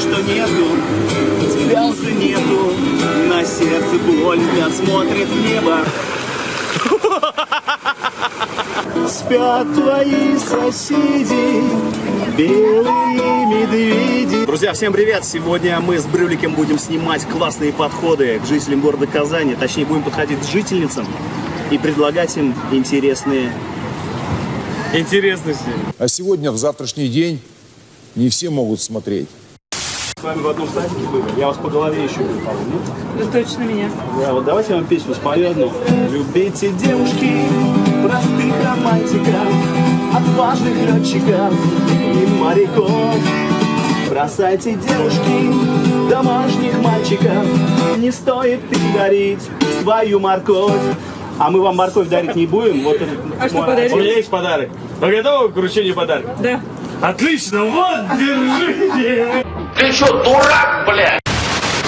что нету, слез нету, на сердце боль, взгляд смотрит в небо. Спят твои соседи, белые медведи. Друзья, всем привет! Сегодня мы с Брюликом будем снимать классные подходы к жителям города Казани. Точнее, будем подходить к жительницам и предлагать им интересные Интересности. А сегодня, в завтрашний день, не все могут смотреть. С вами в одном садике были. Я вас по голове еще не помню. Ну, точно меня. Да, вот давайте я вам песню спою одну. Любите девушки, простых романтиков, отважных летчиков и моряков. Бросайте девушки, домашних мальчиков, не стоит передарить свою морковь. А мы вам морковь дарить не будем. Вот этот А что мой- подарить? У меня есть подарок. Вы готовы к вручению подарка? Да. Отлично, вот, держите. Ты что, дурак, блядь?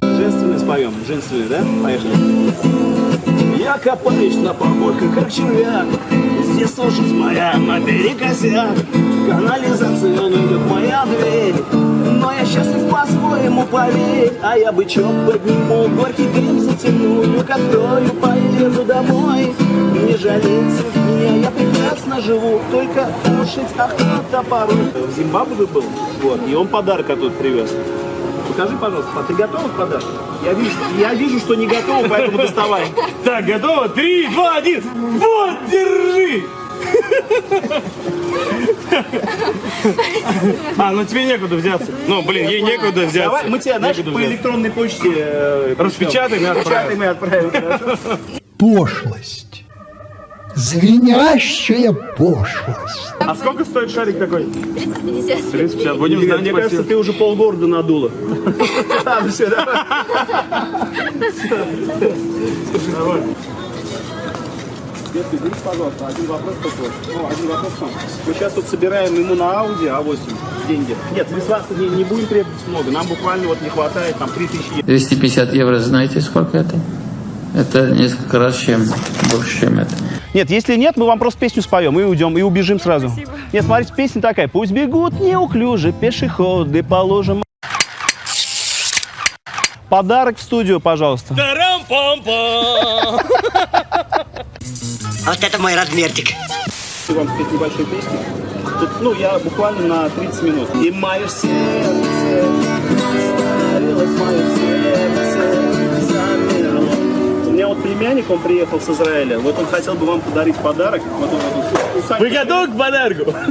Женственный споем. Женственный, да? Поехали. Я копаюсь на поборках, как червяк. Здесь сушится моя наперекосяк. Как моя дверь. Но я счастлив по-своему, поверь. А я бычок подниму, горький дым затяну. Люк открою, полезу домой. Не жалейте меня, я прекрасно живу. Только кушать охота порой. В Зимбабве был, вот, и он подарок оттуда привез. Покажи, пожалуйста, а ты готова к подарку? Я вижу, я вижу, что не готова, поэтому доставай. Так, готово? Три, два, один. Вот, держи. А, ну тебе некуда взяться. Ну, блин, ей некуда взяться. Давай, мы тебя, знаешь, по электронной почте э, Распечатаем и отправим. Распечатаем и отправим. пошлость. Звенящая пошлость. А сколько стоит шарик такой? 350. 350. Будем Мне, знать, мне кажется, спасибо. ты уже полгорода надула. Ладно, все, давай. Давай. Если извините, пожалуйста, один вопрос такой. Ну, один вопрос к вам. Мы сейчас тут собираем ему на Audi А8 деньги. Нет, мы с вас не, не будем требовать много. Нам буквально вот не хватает там 3000 евро. 250 евро, знаете, сколько это? Это несколько раз чем больше, чем это. Нет, если нет, мы вам просто песню споем и уйдем, и убежим сразу. Нет, смотрите, песня такая. Пусть бегут неуклюже пешеходы, положим. Подарок в студию, пожалуйста. Вот это мой размерчик. Хочу вам спеть небольшую песню. Тут, ну, я буквально на 30 минут. И мое сердце мое сердце вот племянник, он приехал с Израиля. Вот он хотел бы вам подарить подарок. Вот он, вот он, Вы готовы к подарку?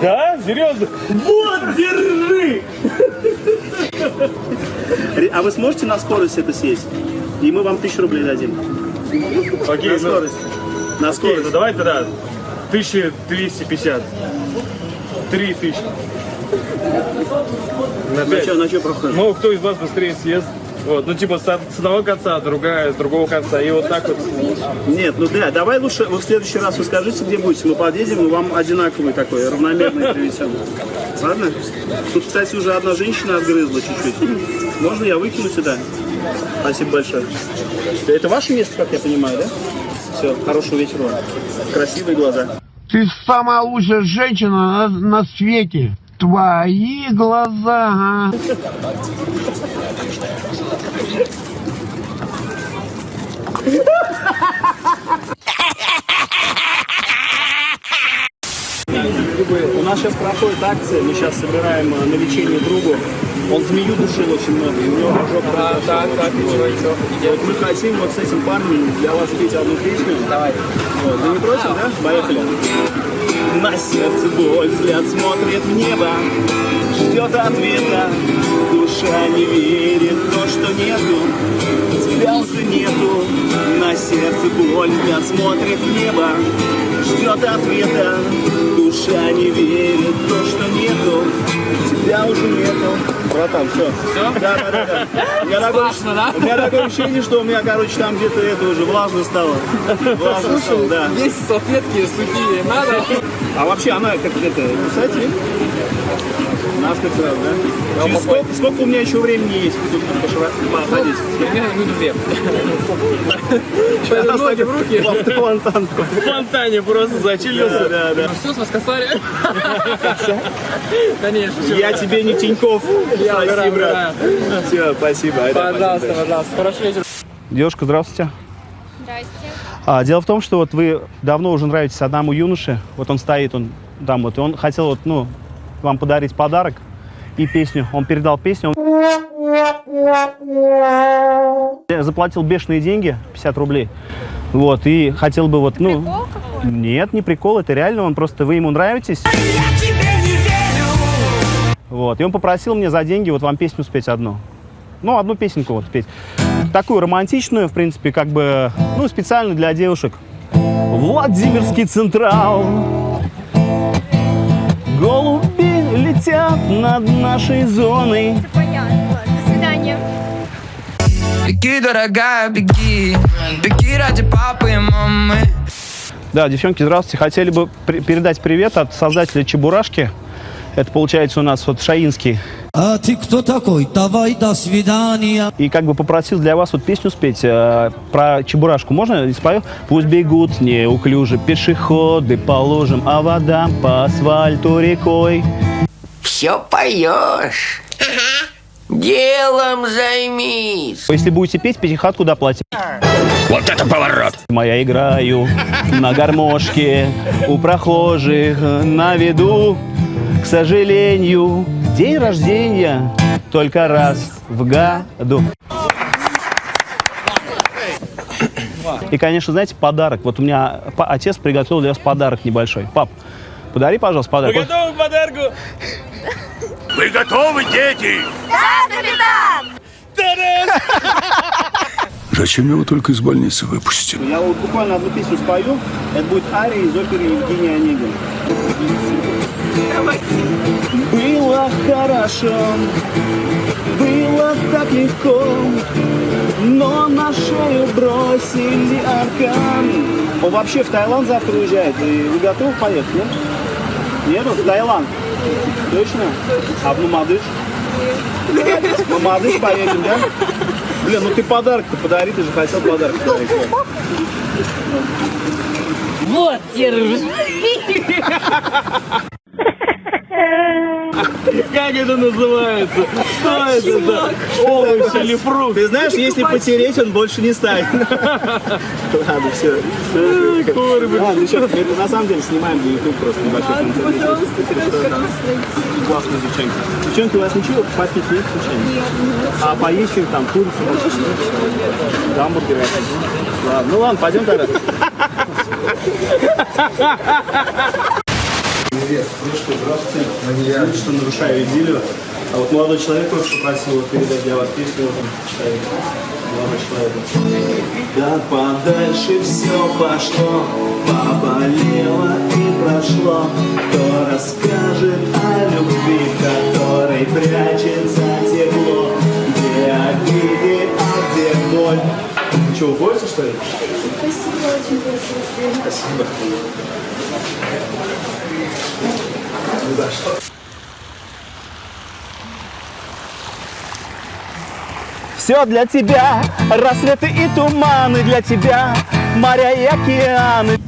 Да? Серьезно? Вот, держи. А вы сможете на скорость это съесть? И мы вам тысячу рублей дадим. Окей, На ну, скорость. На окей, скорость. ну давай тогда 1250. 3000. На На пять. что, на что проходит? Ну, кто из вас быстрее съест? Вот, ну типа с с одного конца, другая с другого конца. И вот так вот. Нет, ну да, давай лучше вы в следующий раз вы скажите, где будете. Мы подъедем, и вам одинаковый такой, равномерный привезем. Ладно? Тут, кстати, уже одна женщина отгрызла чуть-чуть. Можно я выкину сюда? Спасибо большое. Это ваше место, как я понимаю, да? Все, хорошего вечера вам. Красивые глаза. Ты самая лучшая женщина на, на свете. Твои глаза. У нас сейчас проходит акция, мы сейчас собираем э, на лечение другу. Он змею душил очень много, и у него ожог да, так, так, Вот мы хотим вот с этим парнем для вас спеть одну песню. Давай. Вот. Вы не против, да? Поехали. На сердце боль, взгляд смотрит в небо, ждет ответа, душа не верит в то, что нету, слез нету, сердце боль, взгляд смотрит в небо, ждет ответа, душа не верит в то, что нету, тебя уже нету. Братан, все. Все? Да, да, да. да. У, меня такое, у меня такое ощущение, что у меня, короче, там где-то это уже влажно стало. Влажно стало, да. Есть салфетки сухие, надо. А вообще она как это, кстати, Нас как раз, да? Через сколько, сколько у меня еще времени есть тут пошива- походить? Примерно минут две. Сейчас ноги в руки. В фонтан. В фонтане просто зачилился. Да, да. Ну все, с вас косарь. Конечно. Я вы. тебе не Тиньков. Спасибо, брат. Все, спасибо. Пожалуйста, пожалуйста. Хороший вечер. Девушка, здравствуйте. Здрасте. А, дело в том, что вот вы давно уже нравитесь одному юноше. Вот он стоит, он там вот, и он хотел вот, ну, вам подарить подарок и песню. Он передал песню. Он заплатил бешеные деньги, 50 рублей. Вот, и хотел бы вот, ну... Прикол какой? Нет, не прикол, это реально, он просто, вы ему нравитесь. Вот, и он попросил мне за деньги вот вам песню спеть одну. Ну, одну песенку вот спеть. Такую романтичную, в принципе, как бы, ну, специально для девушек. Владимирский Централ. Голуби летят над нашей зоной. Все понятно. Ладно, До свидания. Беги, дорогая, беги Беги ради папы и мамы Да, девчонки, здравствуйте. Хотели бы при- передать привет от создателя Чебурашки. Это получается у нас вот Шаинский. А ты кто такой? Давай, до свидания. И как бы попросил для вас вот песню спеть э, про Чебурашку. Можно? И спою? Пусть бегут неуклюже пешеходы по лужам, а вода по асфальту рекой. Все поешь. Делом займись. Если будете петь, пятихат куда платить? Вот это поворот. Моя играю на гармошке у прохожих на виду. К сожалению, день рождения только раз в году. И, конечно, знаете, подарок. Вот у меня отец приготовил для вас подарок небольшой. Пап, подари, пожалуйста, подарок. Вот готовы к подарку? Вы готовы, дети? Зачем его только из больницы выпустили? Я вот буквально одну песню спою. Это будет ария из оперы Евгения Онегина. Было хорошо, было так легко, но на шею бросили аркан. Он вообще в Таиланд завтра уезжает. И вы готовы поехать, нет? Нет, в Таиланд. Точно? А в Мамадыш? В Мамадыш поедем, да? Блин, ну ты подарок-то подари, ты же хотел подарок подарить. Вот, держи. Как это называется? Что это за овощ или фрукт? Ты знаешь, если потереть, он больше не станет. Ладно, все. Ладно, еще, это на самом деле снимаем для YouTube просто небольшой контент. Классные девчонки. Девчонки, у вас ничего попить нет случайно? А поесть что там, курицу? Гамбургеры? Ладно, ну ладно, пойдем тогда. Привет, ну что, здравствуйте. Извините, что нарушаю идиллию. А вот молодой человек просто попросил передать для вас песню. Вот. Молодой человек. Да подальше все пошло, поболело и прошло. Кто расскажет о любви, которой прячется тепло? Где обиды, а где боль? Что, уходите, что ли? Спасибо, очень красиво. Спасибо. Ну за что? Все для тебя, рассветы и туманы для тебя, моря и океаны.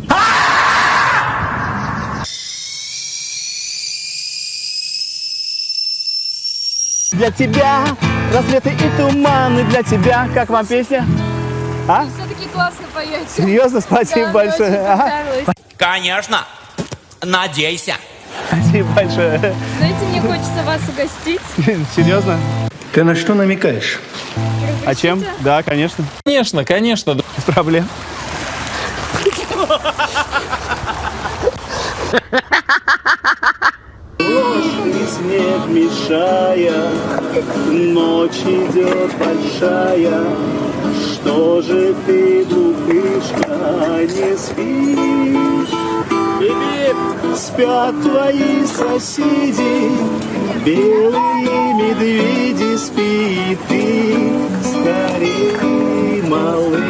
Для тебя, рассветы и туманы для тебя. Как вам песня? А? Все-таки классно поете. Серьезно, спасибо Да, большое. понравилось. Конечно. Надейся. Спасибо большое. Знаете, мне хочется вас угостить. Серьезно? Ты на что намекаешь? А чем? Да, конечно. Конечно, конечно. Без проблем. Снег мешая, ночь идет большая. Же ты, глупышка, не спишь? Спят твои соседи, белые медведи, спи ты, скорее, малыш.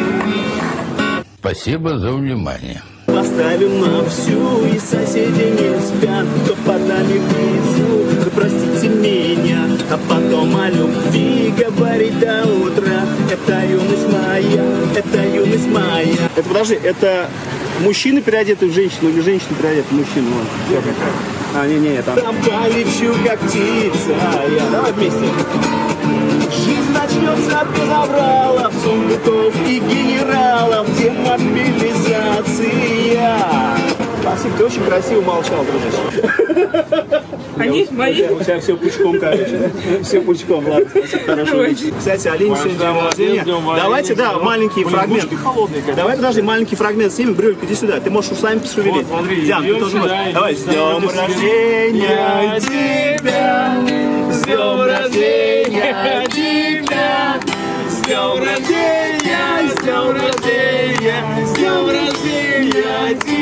Спасибо за внимание. Поставим на всю, и соседи не спят, кто под нами внизу. О любви говорить до утра. Это юность моя, это юность моя. Это подожди, это мужчина переодетый в женщину или женщина переодетая в мужчину? Вон, всё как. А, не-не, там. Там полечу, как птица. Я. Давай вместе. Жизнь начнется без авралов, сундуков и генералов, демобилизация. Максим, ты очень красиво молчал, дружище. Они мои. У тебя все пучком, короче. Все пучком, ладно. Хорошо. Кстати, олень сегодня день рождения. Давайте, да, маленький фрагмент. Давай подожди, маленький фрагмент снимем. Брюль, иди сюда. Ты можешь усами пошевелить. Диан, ты тоже можешь. Давай, с днем рождения тебя, с днем рождения тебя, с днем рождения, с днем рождения, с днем рождения тебя.